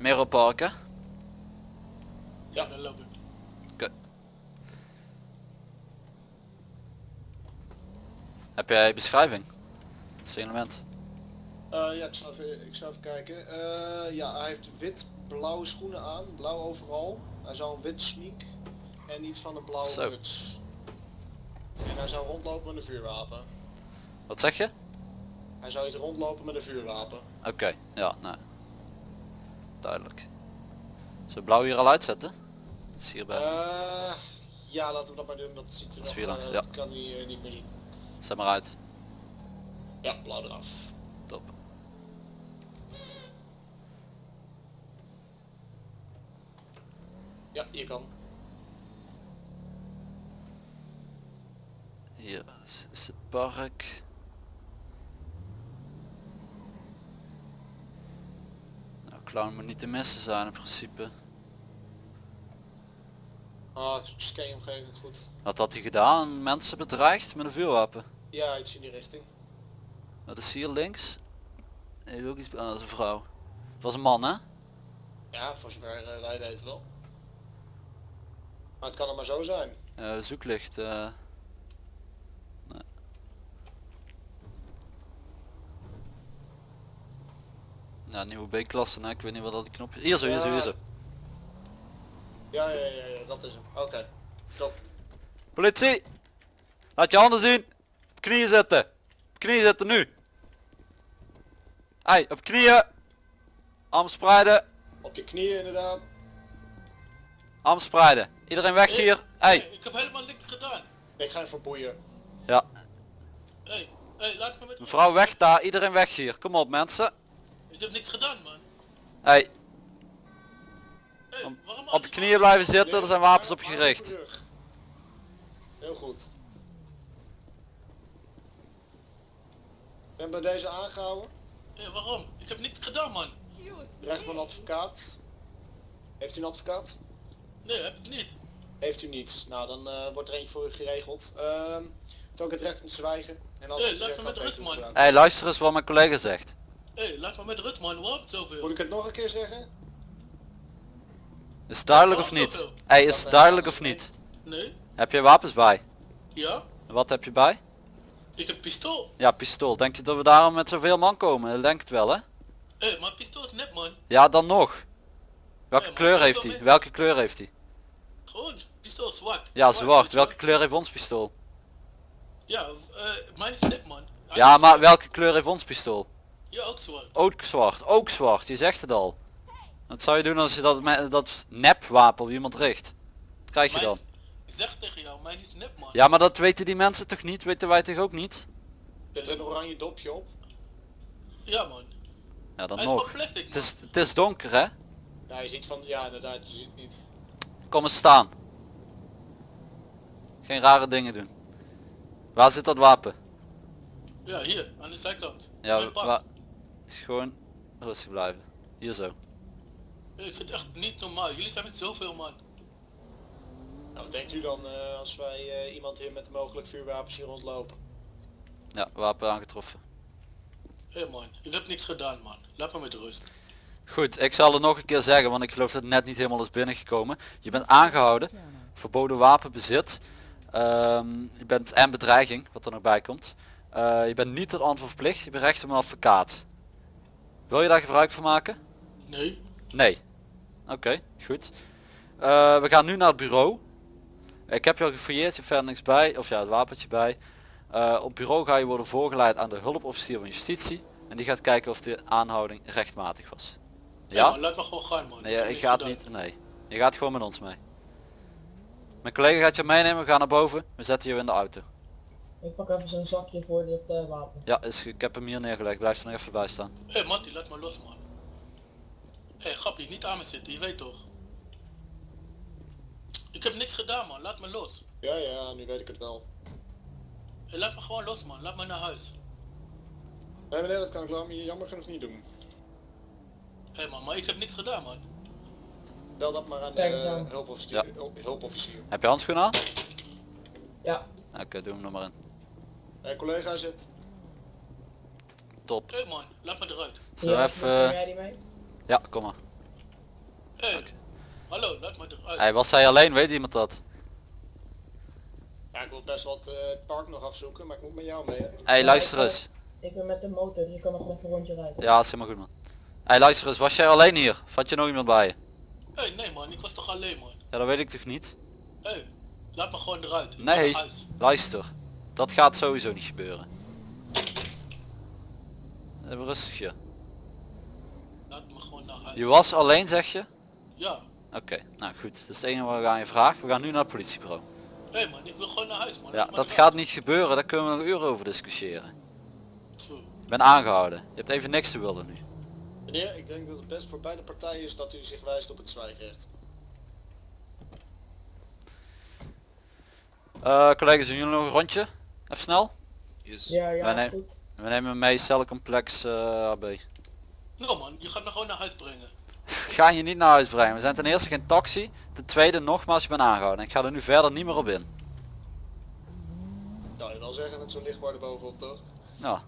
Nero Park hè? Ja, dan loop ik. Heb jij beschrijving? Signalement. Eh, ja, ik zal even, ik zal even kijken. Eh, ja, hij heeft wit-blauwe schoenen aan, blauw overal. Hij zou een wit sneak en iets van een blauwe Zo. muts. En hij zou rondlopen met een vuurwapen. Wat zeg je? Hij zou iets rondlopen met een vuurwapen. Oké, ja, nee. Duidelijk. Zullen we blauw hier al uitzetten? Is hierbij. Eh, ja, laten we dat maar doen. Dat ziet er Dat nog, vierlangs, eh, ja. kan hij eh, niet meer zien. Zet maar uit. Ja, blauw eraf. Top. Ja, je kan. Hier is het park. Nou, clown moet niet te missen zijn in principe. Ah, ik scan omgeving goed. Wat had hij gedaan? Mensen bedreigd met een vuurwapen. Ja, iets in die richting. Dat is hier links. Heeft ook iets... Ah, dat is een vrouw. Het was een man hè? Ja, voor zover eh, wij weten wel. Maar het kan er maar zo zijn. Eh, zoeklicht. eh. Nou, nieuwe B-klasse, nou, ik weet niet wat dat knop is. Hier zo, hier zo, hier zo. Ja, ja, ja, ja dat is hem. Oké. Top. Politie! Laat je handen zien! Op knieën zetten! Op knieën zetten nu! Hey, op knieën! Arm spreiden! Op je knieën inderdaad. Arm spreiden! Iedereen weg hier! Hey! Ik heb helemaal niks gedaan. Ik ga even boeien. Ja, Hé, hey, laat me met mevrouw weg daar, iedereen weg hier. Kom op mensen! Ik heb niks gedaan man. Hey, Hey, Om- waarom op je knieën blijven zitten, er zijn wapens op gericht. Heel goed. Ben bij deze aangehouden. Hey, waarom? Ik heb niks gedaan man. Recht van advocaat. Heeft u een advocaat? Nee, heb ik niet. Heeft u niet. Nou, dan eh, wordt er eentje voor u geregeld. Ehm het ook het recht om te zwijgen. En als Hey, u laat zegt me met rust, man. gedaan. Hey, luister eens wat mijn collega zegt. Hé, hey, laat me met rust man. Waarom zoveel? Moet ik het nog een keer zeggen? Is het duidelijk of niet? Hey, is het duidelijk of niet? Nee? Heb je wapens bij? Ja? Wat heb je bij? Ik heb pistool. Ja, pistool. Denk je dat we daarom met zoveel man komen? Dat denk het wel hè? Hé, hey, maar pistool is nep man. Ja, dan nog. Welke maar kleur heeft hij? Welke kleur heeft hij? Gewoon, pistool is zwart. Ja, zwart. Welke kleur heeft ons pistool? Ja, eh mijn is nep man. Ja, maar welke kleur heeft ons pistool? Ja, ook zwart. Ook zwart. Ook zwart. Je zegt het al. Wat zou je doen als je dat, met- dat nepwapen op iemand richt? Wat krijg je Mijn- dan? Ik zeg tegen jou, mijn is nep man. Ja, maar dat weten die mensen toch niet? Weten wij toch ook niet? Zit er een oranje dopje op? Ja man. Ja, dan Hij is van nog. plastic Het is, het is donker hè? Ja, je ziet van... Ja, inderdaad, je ziet niet. Kom eens staan. Geen rare dingen doen. Waar zit dat wapen? Ja, hier, aan de zijkant. Ja, Mijn waar... Gewoon rustig blijven. Hier zo. Ik vind het echt niet normaal. Jullie zijn met zoveel man. Nou, wat denkt u dan eh, als wij eh, iemand hier met mogelijk vuurwapens zien rondlopen? Ja, wapen aangetroffen. Hé man, ik heb niks gedaan man. Laat me met rust. Goed, ik zal het nog een keer zeggen, want ik geloof dat het net niet helemaal is binnengekomen. Je bent aangehouden, verboden wapenbezit. Ehm, je bent en bedreiging, wat er nog bij komt. Eh, je bent niet tot antwoord verplicht, je bent recht op een advocaat. Wil je daar gebruik van maken? Nee? Nee. Oké, goed. Eh, we gaan nu naar het bureau. Ik heb je al gefouilleerd, je hebt verder niks bij, of ja, het wapentje bij. Eh, op bureau ga je worden voorgeleid aan de hulpofficier van justitie. En die gaat kijken of de aanhouding rechtmatig was. Ja? laat me gewoon gaan man. Nee, ik ga het niet. Nee. Je gaat gewoon met ons mee. Mijn collega gaat je meenemen, we gaan naar boven. We zetten je in de auto. Ik pak even zo'n zakje voor dit eh, wapen. Ja, is, ik heb hem hier neergelegd. Blijf er nog even bij staan. Hé Mattie, laat me los man. Hé grappie, niet aan me zitten, je weet toch. Ik heb niks gedaan man, laat me los. Ja, ja, nu weet ik het wel. Hé, laat me gewoon los man, laat me naar huis. Nee meneer, dat kan ik lang- jammer genoeg niet doen. Hé man, maar ik heb niks gedaan man. Bel dat maar aan de eh, hulpofficier. hulp- hulpofficier. Heb je handschoenen aan? Ja, Oké, doe hem nog maar in. Mijn collega zit. Top. Hé man, laat me eruit. We Ja, even... eh, jij die mee? Ja, kom maar. Hé, Oké. hallo, laat me eruit. Hey, was hij alleen? Weet iemand dat? Ja, ik wil best wat eh, het park nog afzoeken, maar ik moet met jou mee. Hè? Hey, luister ik, eens. Ik ben met de motor, dus ik kan nog even een rondje rijden. Ja, is helemaal goed man. Hey, luister eens. Was jij alleen hier? Of had je nog iemand bij je? Hé, nee man, ik was toch alleen man. Ja, dat weet ik toch niet? Hé, laat me gewoon eruit. Ik Nee. Luister. Dat gaat sowieso niet gebeuren. Even rustig je. Laat me gewoon naar huis. Je was alleen zeg je? Ja. Oké, nou goed. Dat is het enige wat ik aan je vraag. We gaan nu naar het politiebureau. Hé man, ik wil gewoon naar huis man. Ja, dat gaat niet gebeuren. Daar kunnen we nog uren over discussiëren. Ik ben aangehouden. Je hebt even niks te willen nu. Meneer, ik denk dat het best voor beide partijen is dat u zich wijst op het zwijgrecht. Eh collega's, doen jullie nog een rondje? Even snel. Ja, ja, Wij is nemen- goed. We nemen mee celcomplex eh AB. Nou man, je gaat me gewoon naar huis brengen. We gaan je niet naar huis brengen. We zijn ten eerste geen taxi. Ten tweede nogmaals, je bent aangehouden. Ik ga er nu verder niet meer op in. Nou, je wel zeggen met zo'n lichtbord bovenop toch? Nou.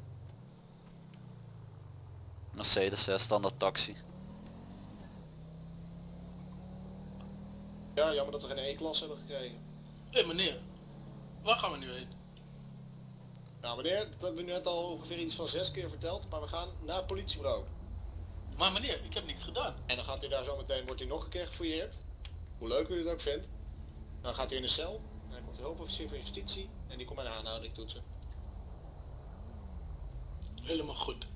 Mercedes, hè, standaard taxi. Ja, jammer dat we geen E-klasse hebben gekregen. Hé meneer, waar gaan we nu heen? Nou meneer, dat hebben we nu net al ongeveer iets van zes keer verteld, maar we gaan naar het politiebureau. Maar meneer, ik heb niks gedaan. En dan gaat u daar zo meteen, wordt u nog een keer gefouilleerd. Hoe leuk u het ook vindt. Dan gaat u in de cel. En dan komt de hulpofficier van justitie en die komt een aanhouding toetsen. Helemaal goed.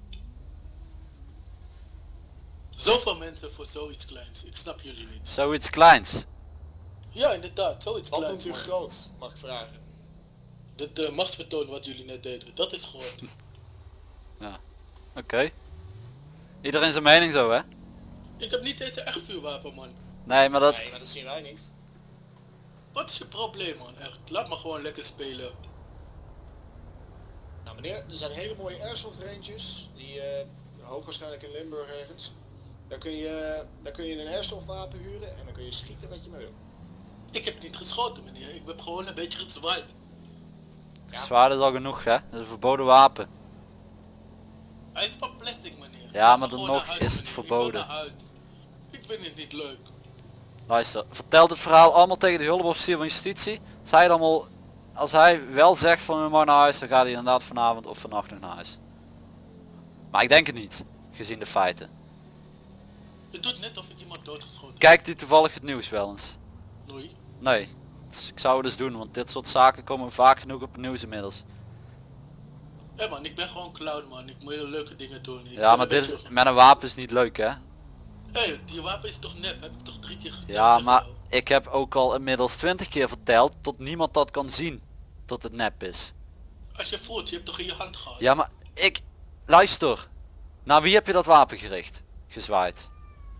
Zoveel mensen voor zoiets kleins. Ik snap jullie niet. Zoiets kleins. Ja, inderdaad, zoiets Wat kleins. noemt u groot, mag ik vragen? De, de machtsvertoon wat jullie net deden, dat is groot. Oké. Iedereen zijn mening zo hè? ik heb niet eens een echt vuurwapen man. Nee, maar dat... Nee, maar dat zien wij niet. Wat is je probleem man, echt? Laat me gewoon lekker spelen. Nou meneer, er zijn hele mooie airsoft ranges. Die eh hoogwaarschijnlijk in Limburg ergens. Daar kun, je, daar kun je een airsoft wapen huren en dan kun je schieten wat je maar wil. Ik heb niet geschoten meneer, ik heb gewoon een beetje gezwaaid. Zwaard is al genoeg hè? Dat is een verboden wapen. Hij is van plastic meneer. Ja, maar dan nog is het. Ik verboden. Ik vind het niet leuk. Luister, vertel het verhaal allemaal tegen de hulpofficier van justitie. Hij, het allemaal, als hij wel zegt van we mogen naar huis, dan gaat hij inderdaad vanavond of vannacht nog naar huis. Maar ik denk het niet, gezien de feiten. Je doet net of ik iemand doodgeschoten. Kijkt u toevallig het nieuws wel eens? Nee. Nee. Ik zou het dus doen, want dit soort zaken komen vaak genoeg op het nieuws inmiddels. Hé man, ik ben gewoon clown man. Ik moet hele leuke dingen doen. Ik Ja, maar dit is, met een wapen is niet leuk hè? Hé, die wapen is toch nep? Heb ik toch drie keer gedaan? Ja, maar ik heb ook al inmiddels twintig keer verteld tot niemand dat kan zien. Dat het nep is. Als je voelt, je hebt toch in je hand gehad? Ja, maar ik... Luister. Naar wie heb je dat wapen gericht? Gezwaaid.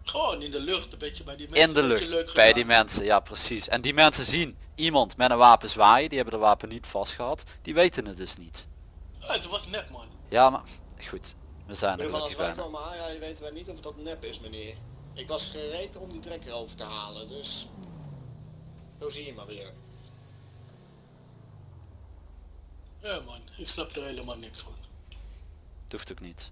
Gewoon in de lucht, een beetje bij die mensen. In de een beetje lucht. leuk Bij gedaan. die mensen, ja precies. En die mensen zien iemand met een wapen zwaaien. Die hebben de wapen niet vast gehad. Die weten het dus niet. Ja, het was nep man. Ja, maar... Goed. We zijn er ieder geval als gelukkig wij bijna. komen aanrijden weten wij niet of dat nep is meneer. Ik was gereed om die trekker over te halen, dus... Zo zie je maar weer. Ja man, ik snap er helemaal niks van. Het hoeft ook niet.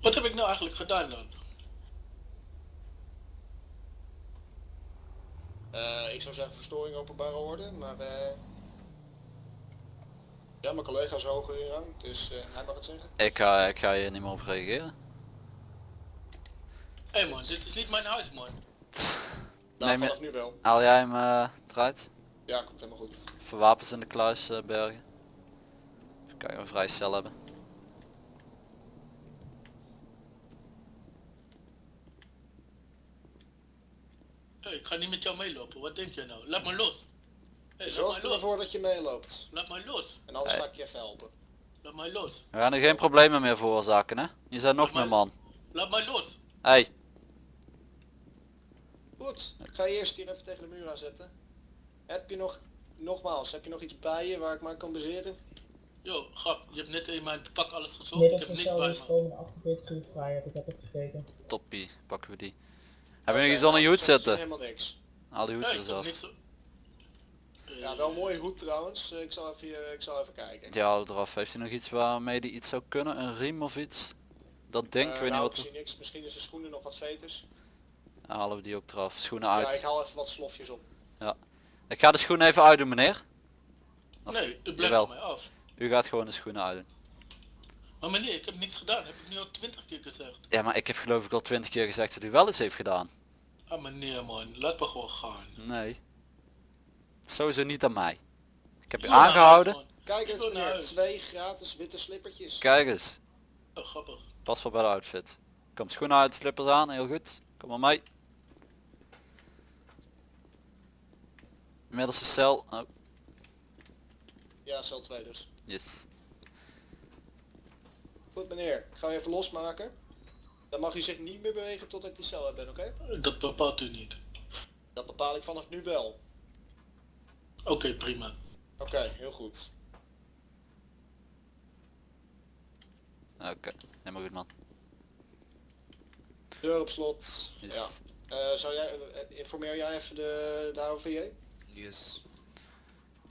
Wat heb ik nou eigenlijk gedaan dan? Eh, ik zou zeggen verstoring openbare orde, maar eh Ja, mijn collega is hoger in rang, dus eh, hij mag het zeggen. Ik ga, ik ga hier niet meer op reageren. Hé man, dit is niet mijn huis man. Nou, Nee, maar- vanaf nu wel. Haal jij hem eruit? Ja, komt helemaal goed. Voor wapens in de kluis bergen. Even kijken of we een vrij cel hebben. Hé, ik ga niet met jou meelopen. Wat denk je nou? Laat me los. Laat Zorg ervoor dat je meeloopt. Laat mij los. En anders Hey. ga ik je even helpen. Laat mij los. We gaan er geen problemen meer veroorzaken hè? Je bent nog meer man. Laat mij los. Hey, Goed, ik ga je eerst hier even tegen de muur aanzetten. Heb je nog, nogmaals, heb je nog iets bij je waar ik maar kan baseren? Yo, grap, je hebt net in mijn pak alles gezocht. Ik heb niks bij me. komende 48 uur vrij, heb ik net gekeken. toppie. Pakken we die. Heb je nog iets onder je nou, hoed zitten? Helemaal niks. Haal die hoed Nee, er eens af. Eh, Ja, wel een mooie hoed trouwens. Eh, Ik zal even, ik zal even kijken. Die houdt eraf. Heeft hij nog iets waarmee die iets zou kunnen? Een riem of iets? dat ding, Eh, ik weet niet nou, wat... ik zie niks. Misschien is de schoenen nog wat veters. Dan halen we die ook eraf. Schoenen Ja, uit. ik haal even wat slofjes op. Ik ga de schoenen even uitdoen meneer. Of, Nee, het blijft jawel, van mij af. u gaat gewoon de schoenen uitdoen. Maar meneer, ik heb niets gedaan. Heb ik nu al twintig keer gezegd. Ja maar ik heb geloof ik al twintig keer gezegd dat u wel eens heeft gedaan. Ah meneer man, laat me gewoon gaan. Nee. Sowieso niet aan mij. Ik heb u aangehouden. man. Kijk eens meneer, twee gratis witte slippertjes. Kijk eens. Oh, grappig. Pas wel bij de outfit. Kom schoenen uit, slippers aan, heel goed. Kom maar mee. Middelste cel. Oh, Ja, cel 2 dus. yes. Goed meneer, ik ga even losmaken. Dan mag u zich niet meer bewegen tot ik die cel heb ben, oké? Dat bepaalt u niet. Dat bepaal ik vanaf nu wel. Oké, prima. Oké, heel goed. Oké, helemaal goed man. Deur op slot. Yes. Ja. Eh, zou jij, eh, informeer jij even de, de AOVJ?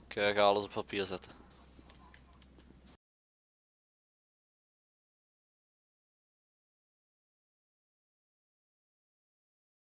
Ik eh, ga alles op papier zetten.